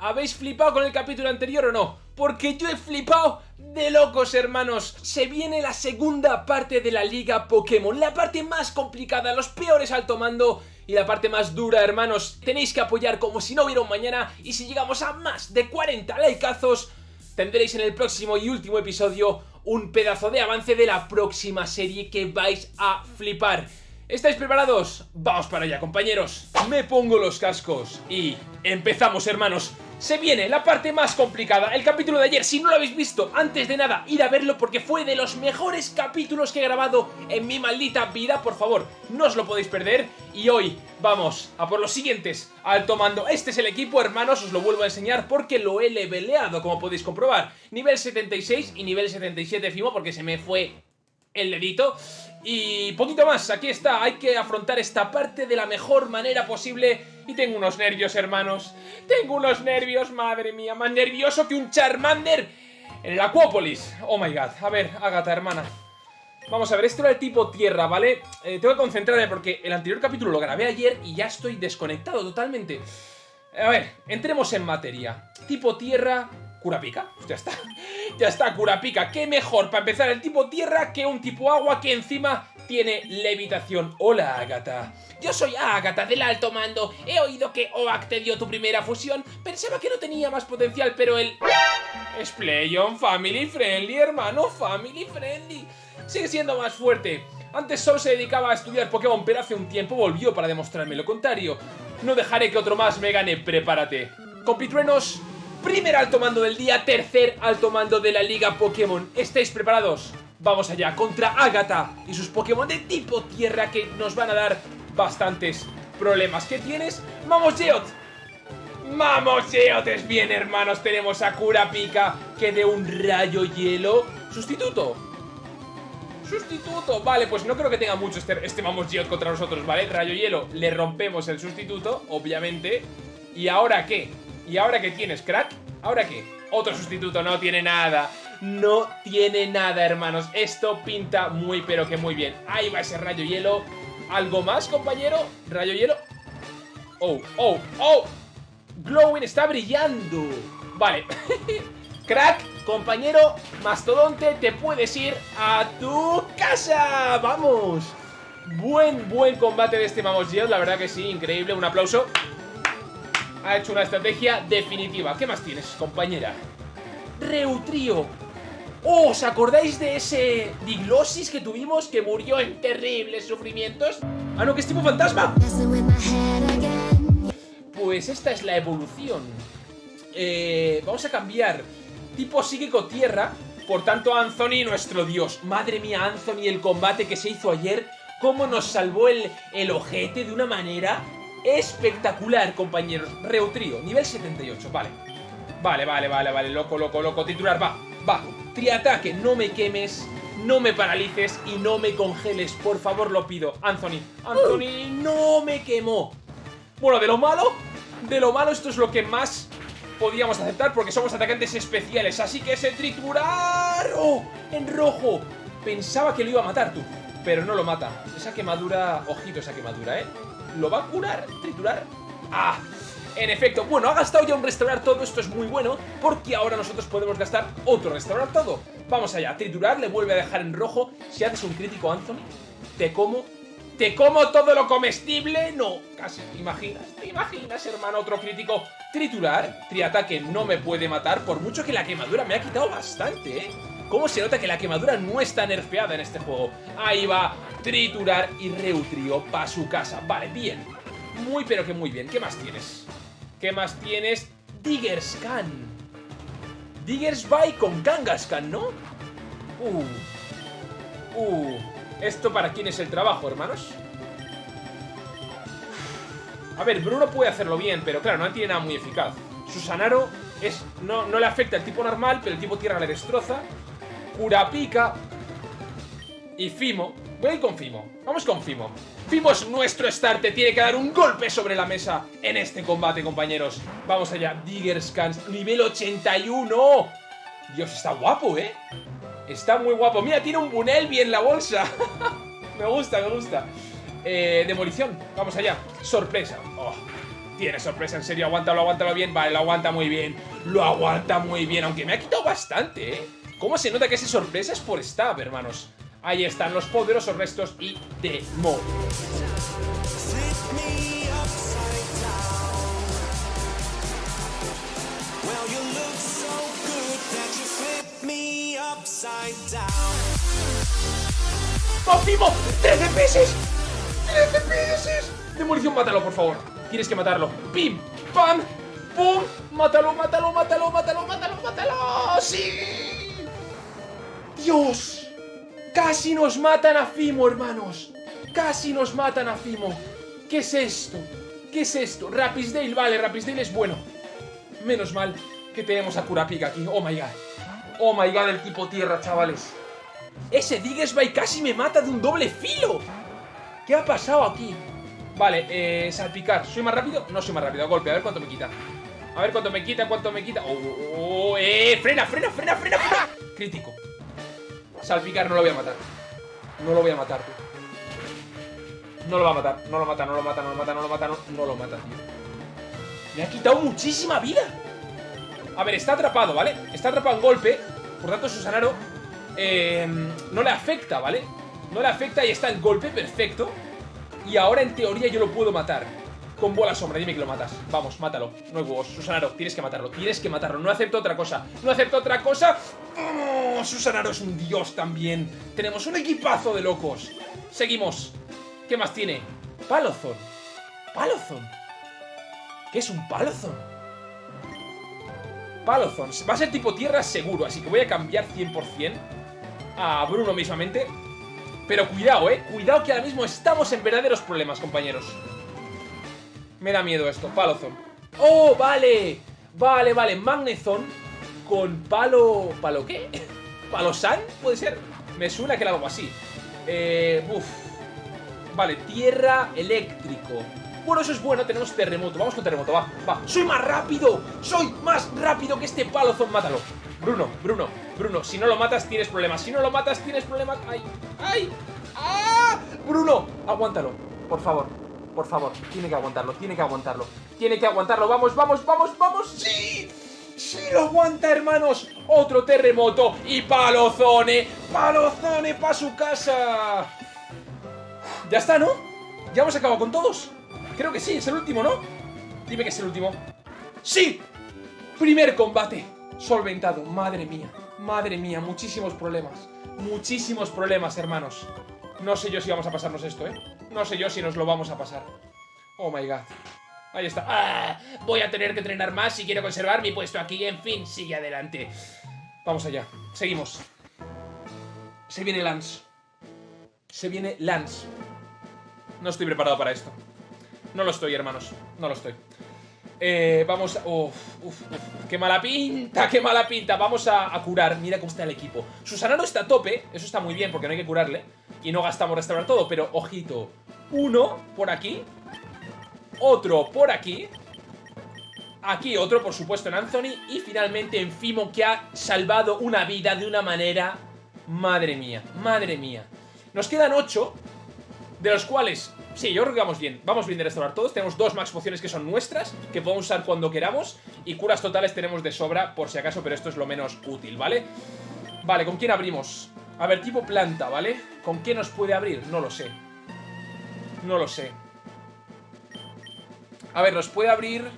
¿Habéis flipado con el capítulo anterior o no? Porque yo he flipado de locos, hermanos. Se viene la segunda parte de la Liga Pokémon. La parte más complicada, los peores alto mando y la parte más dura, hermanos. Tenéis que apoyar como si no hubiera un mañana. Y si llegamos a más de 40 likeazos, tendréis en el próximo y último episodio un pedazo de avance de la próxima serie que vais a flipar. ¿Estáis preparados? Vamos para allá, compañeros. Me pongo los cascos y empezamos, hermanos. Se viene la parte más complicada, el capítulo de ayer, si no lo habéis visto, antes de nada, ir a verlo porque fue de los mejores capítulos que he grabado en mi maldita vida, por favor, no os lo podéis perder, y hoy vamos a por los siguientes, alto mando, este es el equipo, hermanos, os lo vuelvo a enseñar porque lo he leveleado, como podéis comprobar, nivel 76 y nivel 77 Fimo porque se me fue el dedito. Y poquito más, aquí está, hay que afrontar esta parte de la mejor manera posible. Y tengo unos nervios, hermanos. Tengo unos nervios, madre mía, más nervioso que un Charmander en el Acuópolis. Oh my god, a ver, Agatha, hermana. Vamos a ver, esto era el tipo tierra, ¿vale? Eh, tengo que concentrarme porque el anterior capítulo lo grabé ayer y ya estoy desconectado totalmente. A ver, entremos en materia. Tipo tierra, Curapica, ya está. Ya está, Curapica, qué mejor para empezar el tipo tierra que un tipo agua que encima tiene levitación. Hola, Agatha. Yo soy Agatha del alto mando. He oído que Oak te dio tu primera fusión. Pensaba que no tenía más potencial, pero el... Es Playon Family Friendly, hermano, Family Friendly. Sigue siendo más fuerte. Antes solo se dedicaba a estudiar Pokémon, pero hace un tiempo volvió para demostrarme lo contrario. No dejaré que otro más me gane, prepárate. Compitruenos, Primer alto mando del día, tercer alto mando de la Liga Pokémon. ¿Estáis preparados? Vamos allá, contra Agatha y sus Pokémon de tipo tierra que nos van a dar bastantes problemas. ¿Qué tienes? ¡Vamos, Geot! ¡Vamos, Geot! Es bien, hermanos, tenemos a Kurapika que de un rayo hielo... ¡Sustituto! ¡Sustituto! Vale, pues no creo que tenga mucho este, este Vamos Geot contra nosotros, ¿vale? Rayo hielo, le rompemos el sustituto, obviamente. ¿Y ahora qué? ¿Y ahora qué tienes, crack? ¿Ahora qué? Otro sustituto, no tiene nada. No tiene nada, hermanos. Esto pinta muy, pero que muy bien. Ahí va ese rayo hielo. ¿Algo más, compañero? ¿Rayo hielo? Oh, oh, oh. Glowing está brillando. Vale. Crack, compañero Mastodonte, te puedes ir a tu casa. ¡Vamos! Buen, buen combate de este Mamos La verdad que sí, increíble, un aplauso ha hecho una estrategia definitiva. ¿Qué más tienes, compañera? Reutrío. Oh, ¿os acordáis de ese Diglosis que tuvimos que murió en terribles sufrimientos? Ah, no, que es tipo fantasma. Pues esta es la evolución. Eh, vamos a cambiar tipo psíquico tierra. Por tanto, Anthony, nuestro dios. Madre mía, Anthony, el combate que se hizo ayer. Cómo nos salvó el, el ojete de una manera Espectacular, compañeros. Reutrío, nivel 78, vale. Vale, vale, vale, vale. Loco, loco, loco. Titular, va, va. Triataque, no me quemes, no me paralices y no me congeles. Por favor, lo pido. Anthony, Anthony, no me quemó. Bueno, de lo malo, de lo malo esto es lo que más podíamos aceptar porque somos atacantes especiales. Así que ese triturar... En rojo. Pensaba que lo iba a matar tú, pero no lo mata. Esa quemadura... Ojito esa quemadura, ¿eh? ¿Lo va a curar? ¿Triturar? ¡Ah! En efecto, bueno, ha gastado ya un restaurar todo, esto es muy bueno, porque ahora nosotros podemos gastar otro restaurar todo. Vamos allá, triturar, le vuelve a dejar en rojo. Si haces un crítico, Anthony, te como... ¿Te como todo lo comestible? No, casi, ¿te imaginas? ¿Te imaginas, hermano? Otro crítico. Triturar, triataque no me puede matar, por mucho que la quemadura me ha quitado bastante, ¿eh? ¿Cómo se nota que la quemadura no está nerfeada en este juego? Ahí va, triturar y reutrio para su casa. Vale, bien. Muy pero que muy bien. ¿Qué más tienes? ¿Qué más tienes? Diggerscan. Diggersby con Kangaskhan, ¿no? Uh. Uh. ¿Esto para quién es el trabajo, hermanos? A ver, Bruno puede hacerlo bien, pero claro, no tiene nada muy eficaz. Susanaro es, no, no le afecta el tipo normal, pero el tipo tierra le destroza. Curapica y Fimo. Voy a ir con Fimo, vamos con Fimo. Fimo es nuestro starter, tiene que dar un golpe sobre la mesa en este combate, compañeros. Vamos allá, Diggerscans, nivel 81 Dios, está guapo, ¿eh? Está muy guapo, mira, tiene un Bunelby en la bolsa. Me gusta, me gusta. Eh, Demolición, vamos allá. Sorpresa. Oh. Tiene sorpresa, en serio, aguántalo, aguántalo bien. Vale, lo aguanta muy bien. Lo aguanta muy bien, aunque me ha quitado bastante, ¿eh? ¿Cómo se nota que ese sorpresa es por stab, hermanos? Ahí están los poderosos restos y Mo. ¡Optimo! ¡13 peces! ¡13 peces! Demolición, mátalo, por favor. Tienes que matarlo. ¡Pim! ¡Pam! ¡Pum! ¡Mátalo, mátalo, mátalo, mátalo, mátalo, mátalo! ¡Sí! ¡Dios! Casi nos matan a Fimo, hermanos. Casi nos matan a Fimo. ¿Qué es esto? ¿Qué es esto? Rapisdale, vale, Rapisdale es bueno. Menos mal que tenemos a Kurapika aquí. Oh my god. Oh my god, el tipo tierra, chavales. Ese Diggersby casi me mata de un doble filo. ¿Qué ha pasado aquí? Vale, eh, salpicar. ¿Soy más rápido? No soy más rápido. Golpe, a ver cuánto me quita. A ver cuánto me quita, cuánto me quita. Oh, oh, oh eh, frena, frena, frena, frena, frena. Crítico. Salpicar no lo voy a matar. No lo voy a matar, tío. No lo va a matar, no lo mata, no lo mata, no lo mata, no lo mata, no, no lo mata, tío. Me ha quitado muchísima vida. A ver, está atrapado, ¿vale? Está atrapado en golpe. Por tanto, Susanaro eh, no le afecta, ¿vale? No le afecta y está en golpe, perfecto. Y ahora, en teoría, yo lo puedo matar. Con bola sombra, dime que lo matas. Vamos, mátalo. No hay huevos. Susanaro, tienes que matarlo. Tienes que matarlo. No acepto otra cosa. No acepto otra cosa. Oh, Susanaro es un dios también. Tenemos un equipazo de locos. Seguimos. ¿Qué más tiene? Palozón. Palozón. ¿Qué es un Palozón? Palozón. Va a ser tipo tierra seguro, así que voy a cambiar 100% a Bruno mismamente. Pero cuidado, eh. Cuidado que ahora mismo estamos en verdaderos problemas, compañeros. Me da miedo esto. Palozón. ¡Oh, vale! Vale, vale. Magnezón con palo... ¿Palo qué? ¿Palo San? ¿Puede ser? Me suena que era algo así. Eh... Uf. Vale, tierra eléctrico. Bueno, eso es bueno, tenemos terremoto. Vamos con terremoto, va, va. ¡Soy más rápido! ¡Soy más rápido que este palozón! Mátalo. Bruno, Bruno, Bruno, si no lo matas tienes problemas. Si no lo matas tienes problemas. ¡Ay! ¡Ay! ¡Ah! Bruno, aguántalo, por favor. Por favor, tiene que aguantarlo, tiene que aguantarlo. Tiene que aguantarlo. Vamos, vamos, vamos, vamos. ¡Sí! ¡Sí lo aguanta, hermanos! Otro terremoto y palozone. ¡Palozone para su casa! Ya está, ¿no? ¿Ya hemos acabado con todos? Creo que sí, es el último, ¿no? Dime que es el último. ¡Sí! Primer combate solventado. Madre mía, madre mía, muchísimos problemas. Muchísimos problemas, hermanos. No sé yo si vamos a pasarnos esto, ¿eh? No sé yo si nos lo vamos a pasar. Oh my god. Ahí está. Ah, voy a tener que entrenar más si quiero conservar mi puesto aquí. En fin, sigue adelante. Vamos allá. Seguimos. Se viene Lance. Se viene Lance. No estoy preparado para esto. No lo estoy, hermanos. No lo estoy. Eh, vamos a... ¡Qué mala pinta! ¡Qué mala pinta! Vamos a, curar. Mira cómo está el equipo. Susana no está a tope. Eso está muy bien porque no hay que curarle. Y no gastamos restaurar todo. Pero, ojito. Uno por aquí. Otro por aquí. Aquí otro, por supuesto, en Anthony. Y finalmente en Fimo, que ha salvado una vida de una manera... Madre mía, madre mía. Nos quedan ocho. De los cuales Sí, yo creo que vamos bien. Vamos bien de restaurar todos. Tenemos dos max pociones que son nuestras, que podemos usar cuando queramos. Y curas totales tenemos de sobra, por si acaso, pero esto es lo menos útil, ¿vale? Vale, ¿con quién abrimos? A ver, tipo planta, ¿vale? ¿Con qué nos puede abrir? No lo sé. No lo sé. A ver, nos puede abrir...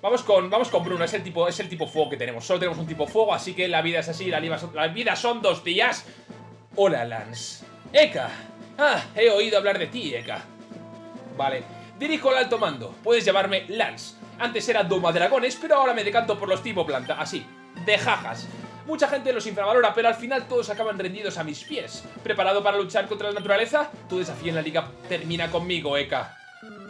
Vamos con, vamos con Bruno, es el, tipo, es el tipo fuego que tenemos Solo tenemos un tipo fuego, así que la vida es así La vida son, dos días Hola, Lance Eka, Ah, he oído hablar de ti, Eka. Vale. Dirijo al alto mando. Puedes llamarme Lance. Antes era Doma Dragones, pero ahora me decanto por los tipo planta. Así. De jajas. Mucha gente los infravalora, pero al final todos acaban rendidos a mis pies. ¿Preparado para luchar contra la naturaleza? Tu desafío en la liga termina conmigo, Eka.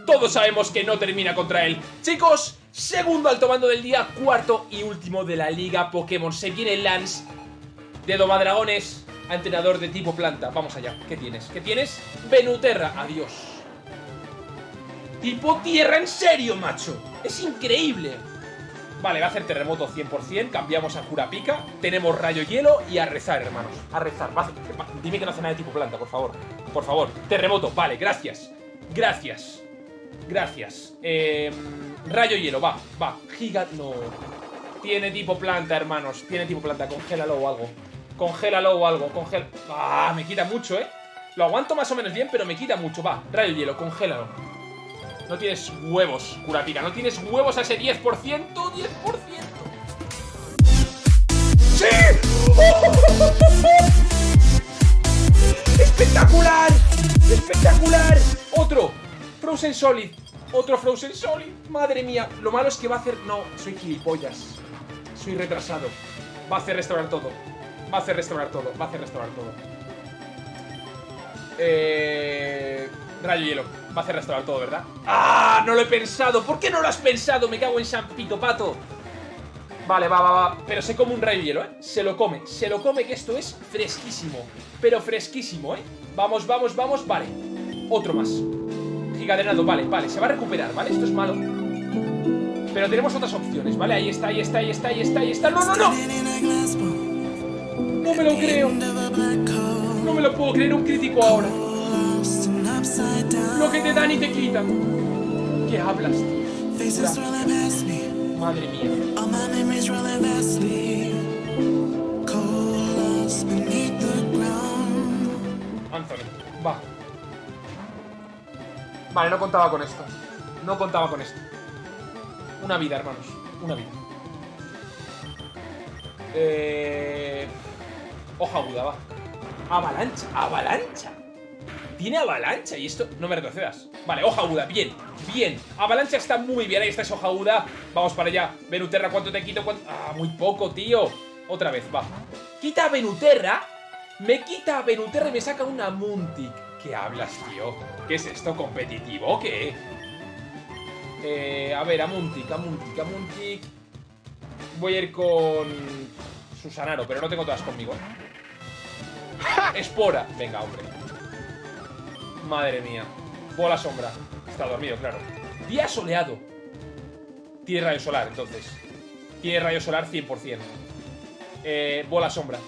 Todos sabemos que no termina contra él. Chicos, segundo alto mando del día, cuarto y último de la liga Pokémon. Se viene Lance de Domadragones entrenador de tipo planta. Vamos allá. ¿Qué tienes? ¿Qué tienes? Venuterra. Adiós. Tipo tierra, en serio, macho. Es increíble. Vale, va a hacer terremoto 100%. Cambiamos a Curapica. Tenemos rayo hielo y a rezar, hermanos. A rezar. dime que no hace nada de tipo planta, por favor. Por favor. Terremoto. Vale, gracias. Gracias. Gracias. Eh, rayo hielo, va, va. Giga... No. Tiene tipo planta, hermanos. Tiene tipo planta. Congélalo o algo. Congélalo o algo. Congel... Ah, me quita mucho, ¿eh? Lo aguanto más o menos bien, pero me quita mucho. Va, rayo hielo, congélalo. No tienes huevos, Kurapika. No tienes huevos a ese 10%. 10%. ¡Sí! ¡Espectacular! ¡Espectacular! Otro. Frozen Solid. Otro Frozen Solid. Madre mía. Lo malo es que va a hacer... No, soy gilipollas. Soy retrasado. Va a hacer restaurar todo. Va a hacer restaurar todo. Va a hacer restaurar todo. Eh... Rayo hielo. Va a hacer restaurar todo, ¿verdad? ¡Ah! No lo he pensado. ¿Por qué no lo has pensado? Me cago en San Pito Pato. Vale, va, va, va. Pero se come un rayo hielo, ¿eh? Se lo come. Se lo come que esto es fresquísimo. Pero fresquísimo, ¿eh? Vamos, vamos, vamos. Vale. Otro más. Gigadrenado. Vale, vale. Se va a recuperar, ¿vale? Esto es malo. Pero tenemos otras opciones, ¿vale? Ahí está, ahí está, ahí está, ahí está, ahí está. ¡No, no, no! No me lo creo. No me lo puedo creer. Un crítico ahora. Lo que te dan y te quitan. ¿Qué hablas, tío? Madre mía. Anthony, va. Vale, no contaba con esto. No contaba con esto. Una vida, hermanos. Una vida. Eh... Hoja aguda, va. Avalancha, avalancha. Tiene avalancha y esto... No me retrocedas. Vale, hoja aguda, bien, bien. Avalancha está muy bien, ahí está esa hoja aguda. Vamos para allá. Venuterra, ¿cuánto te quito? Ah, muy poco, tío. Otra vez, va. Quita a Venuterra. Me quita a Venuterra y me saca una Muntic. ¿Qué hablas, tío? ¿Qué es esto? ¿Competitivo o qué? Eh, a ver, a Muntic, a Muntic, a Muntic. Voy a ir con Susanaro, pero no tengo todas conmigo. ¿eh? Espora. Venga, hombre. Madre mía. Bola sombra. Está dormido, claro. Día soleado. Tiene rayo solar, entonces. Tiene rayo solar 100%. Eh, bola sombra.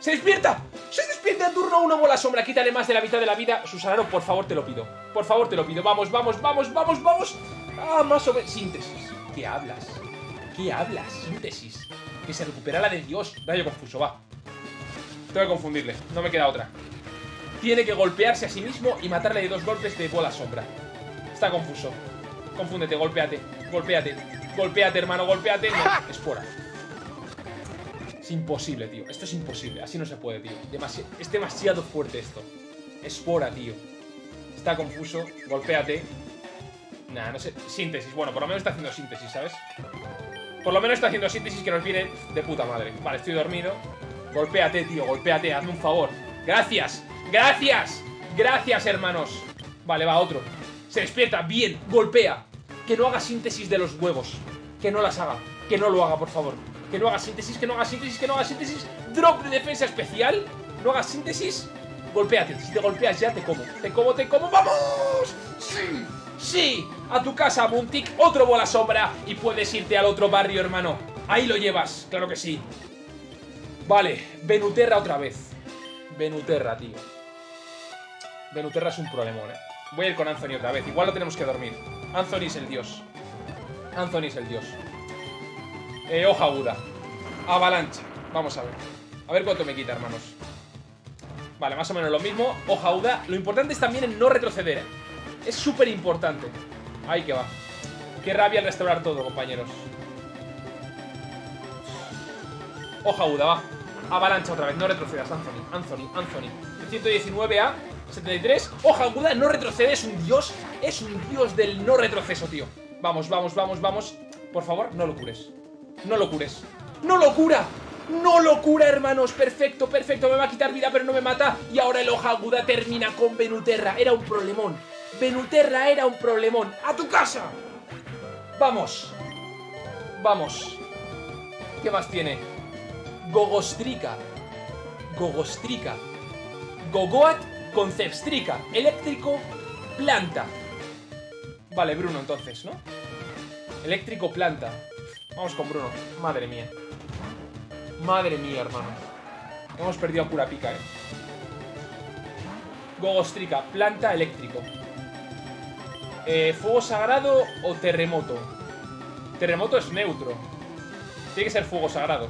¡Se despierta! ¡Se despierta en turno una bola sombra! Quítale más de la mitad de la vida. Susanaro, por favor, te lo pido. Por favor, te lo pido. Vamos, vamos, vamos, vamos, vamos. Ah, más o menos. Síntesis. ¿Qué hablas? ¿Qué hablas? Síntesis. Que se recupera la de Dios. Rayo confuso, va. Tengo que confundirle. No me queda otra. Tiene que golpearse a sí mismo y matarle de dos golpes de bola sombra. Está confuso. Confúndete, golpeate. Golpeate. Golpeate, hermano, golpeate. No, espora. Es imposible, tío. Esto es imposible. Así no se puede, tío. es demasiado fuerte esto. Espora, tío. Está confuso. Golpéate. Nah, no sé. Síntesis. Bueno, por lo menos está haciendo síntesis, ¿sabes? Por lo menos está haciendo síntesis que nos viene de puta madre. Vale, estoy dormido. Golpéate, tío. Golpéate. Hazme un favor. Gracias. Gracias. Gracias, hermanos. Vale, va, otro. Se despierta. Bien. Golpea. Que no haga síntesis de los huevos. Que no las haga. Que no lo haga, por favor. Que no haga síntesis, que no haga síntesis, que no haga síntesis. Drop de defensa especial. No haga síntesis. Golpéate. Si te golpeas ya, te como. Te como, te como. ¡Vamos! ¡Sí! ¡Sí! A tu casa, Muntic. Otro bola sombra. Y puedes irte al otro barrio, hermano. Ahí lo llevas. Claro que sí. Vale. Venuterra otra vez. Venuterra, tío. Venuterra es un problemón, eh. Voy a ir con Anthony otra vez. Igual lo tenemos que dormir. Anthony es el dios. Anthony es el dios. Eh, hoja aguda. Avalancha. Vamos a ver. A ver cuánto me quita, hermanos. Vale, más o menos lo mismo. Hoja aguda. Lo importante es también el no retroceder. Es súper importante. Ahí que va. Qué rabia restaurar todo, compañeros. Hoja aguda, va. Avalancha otra vez. No retrocedas, Anthony. Anthony, Anthony. De 119 a 73. Hoja aguda, no retrocede. Es un dios. Es un dios del no retroceso, tío. Vamos, vamos, vamos, vamos. Por favor, no lo cures. No lo cures. ¡No lo cura! ¡No lo cura, hermanos! Perfecto, perfecto. Me va a quitar vida, pero no me mata. Y ahora el hoja aguda termina con Venuterra. Era un problemón. Venuterra era un problemón. ¡A tu casa! Vamos. Vamos. ¿Qué más tiene? Gogostrika. Gogostrika. Gogoat Concepstrica. Eléctrico planta. Vale, Bruno entonces, ¿no? Eléctrico planta. Vamos con Bruno. Madre mía. Madre mía, hermano. Hemos perdido a Curapica, eh. Gogostrica, planta eléctrico. Eh, ¿Fuego sagrado o terremoto? Terremoto es neutro. Tiene que ser fuego sagrado.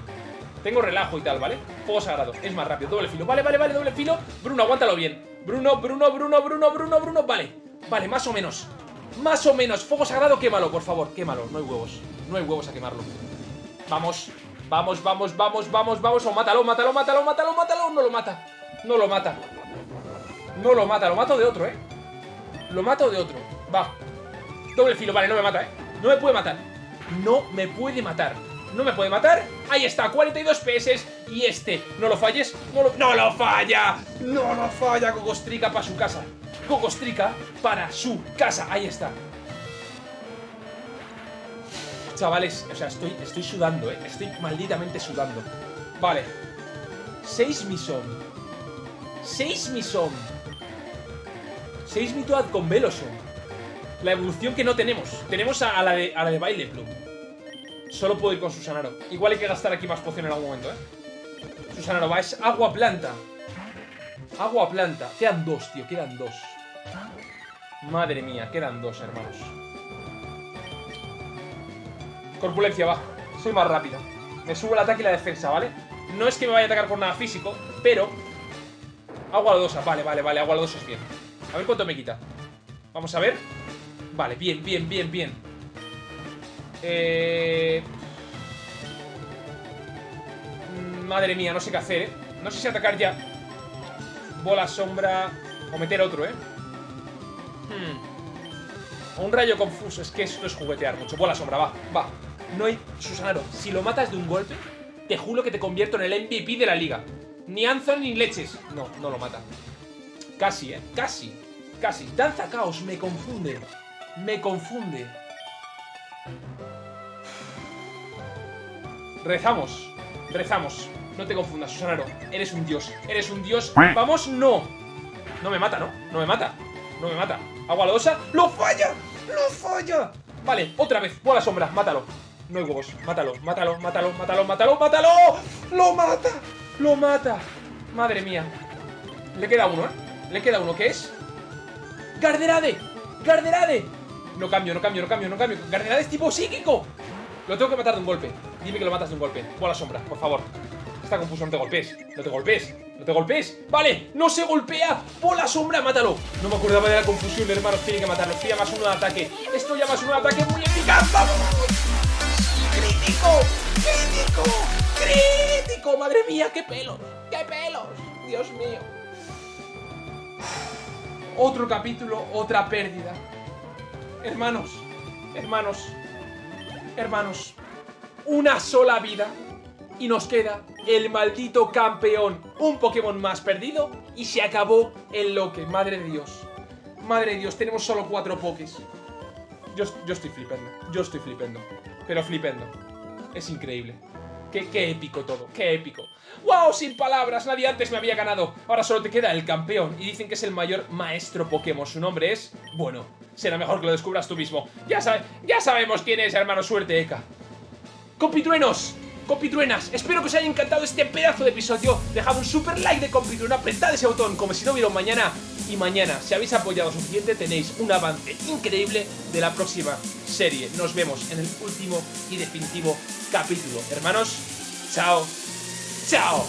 Tengo relajo y tal, ¿vale? Fuego sagrado. Es más rápido. Doble filo. Vale, vale, vale. Doble filo. Bruno, aguántalo bien. Bruno, Bruno, Bruno, Bruno, Bruno, Bruno. Vale. Vale, más o menos. Más o menos. Fuego sagrado, quémalo, por favor. Quémalo. No hay huevos. No hay huevos a quemarlo. Vamos. Vamos, vamos, vamos, vamos, vamos. O mátalo, mátalo, mátalo, mátalo, mátalo. No lo mata. No lo mata. No lo mata. Lo mato de otro, ¿eh? Lo mato de otro. Va. Doble filo. Vale, no me mata, ¿eh? No me puede matar. No me puede matar. No me puede matar. Ahí está, 42 PS. Y este, no lo falles. No lo, ¡No lo falla. No lo falla. Cocostrica para su casa. Cocostrica para su casa. Ahí está. Chavales, o sea, estoy, estoy sudando, ¿eh? Estoy malditamente sudando. Vale. 6 misón. 6 misón. 6 mitoad con Veloson. La evolución que no tenemos. Tenemos a, a la de, a la de Baile Plum. Solo puedo ir con Susanaro. Igual hay que gastar aquí más poción en algún momento, ¿eh? Susanaro va, es agua planta. Agua planta. Quedan dos, tío, quedan dos. Madre mía, quedan dos, hermanos. Corpulencia, va. Soy más rápido. Me subo el ataque y la defensa, ¿vale? No es que me vaya a atacar por nada físico, pero... Agua lodosa, vale, vale, vale, agua lodosa es bien. A ver cuánto me quita. Vamos a ver. Vale, bien, bien, bien, bien. Eh... Madre mía, no sé qué hacer, ¿eh? No sé si atacar ya. Bola, sombra O meter otro, ¿eh? Hmm. Un rayo confuso Es que esto es juguetear mucho. Bola, sombra, va, va. No hay... Susanaro, si lo matas de un golpe Te juro que te convierto en el MVP de la liga. Ni Anthony ni leches. No, no lo mata. Casi, ¿eh? Casi Casi. Danza Caos me confunde. Me confunde Rezamos, rezamos No te confundas, Susanaro Eres un dios, eres un dios ¡Vamos! ¡No! No me mata, ¿no? No me mata No me mata Agua lodosa ¡Lo falla! ¡Lo falla! Vale, otra vez Bola sombra, mátalo No hay huevos Mátalo, mátalo, mátalo, mátalo, mátalo, mátalo ¡Lo mata! ¡Lo mata! Madre mía Le queda uno, ¿eh? Le queda uno ¿Qué es? ¡Garderade! ¡Garderade! No cambio, no cambio, no cambio, no cambio Garderade es tipo psíquico Lo tengo que matar de un golpe Dime que lo matas de un golpe Bola sombra, por favor Está confuso, no te golpes No te golpes No te golpes Vale, no se golpea Bola sombra, mátalo No me acordaba de la confusión, hermanos Tiene que matarlo Esto ya más uno de ataque Esto ya más uno de ataque muy eficaz ¡Vamos! ¡Crítico! ¡Crítico! ¡Crítico! ¡Madre mía! ¡Qué pelos! ¡Qué pelos! Dios mío Otro capítulo, otra pérdida Hermanos Hermanos Hermanos Una sola vida. Y nos queda el maldito campeón Un Pokémon más perdido Y se acabó el loque. Madre de Dios. Madre de Dios, tenemos solo cuatro Pokés. Yo, yo estoy flipando Yo estoy flipando Pero flipando Es increíble. Qué, qué, épico todo, qué épico. ¡Wow! Sin palabras, nadie antes me había ganado. Ahora solo te queda el campeón Y dicen que es el mayor maestro Pokémon. Su nombre es... Bueno, será mejor que lo descubras tú mismo. Ya, ya sabemos quién es, hermano Suerte, Eka Compitruenos Compitruenas, espero que os haya encantado este pedazo de episodio. Dejad un super like de compitruena Apretad ese botón como si no hubiera mañana. Y mañana, si habéis apoyado suficiente Tenéis un avance increíble de la próxima serie. Nos vemos en el último y definitivo capítulo. Hermanos, chao Chao